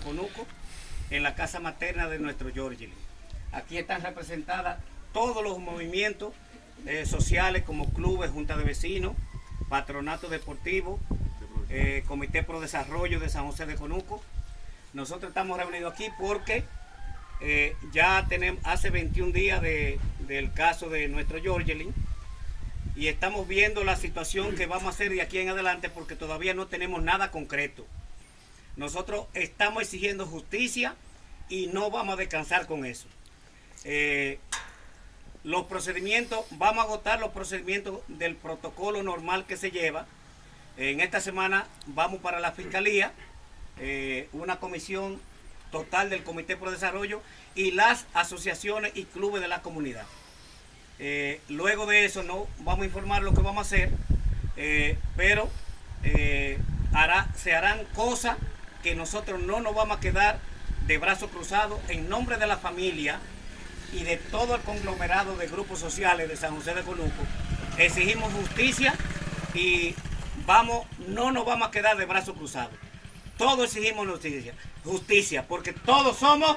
Conuco, en la casa materna de nuestro Georgie. Aquí están representadas todos los movimientos eh, sociales como clubes, junta de vecinos, patronato deportivo, eh, Comité Pro Desarrollo de San José de Conuco. Nosotros estamos reunidos aquí porque eh, ya tenemos hace 21 días del caso de nuestro Georgelin y estamos viendo la situación que vamos a hacer de aquí en adelante porque todavía no tenemos nada concreto. Nosotros estamos exigiendo justicia y no vamos a descansar con eso. Eh, los procedimientos, vamos a agotar los procedimientos del protocolo normal que se lleva. En esta semana vamos para la Fiscalía, eh, una comisión total del Comité Pro Desarrollo y las asociaciones y clubes de la comunidad. Eh, luego de eso no vamos a informar lo que vamos a hacer, pero se harán cosas que nosotros no nos vamos a quedar de brazos cruzados en nombre de la familia y de todo el conglomerado de grupos sociales de San José de Conuco. Exigimos justicia y vamos, no nos vamos a quedar de brazos cruzados. Todos exigimos justicia, justicia, porque todos somos...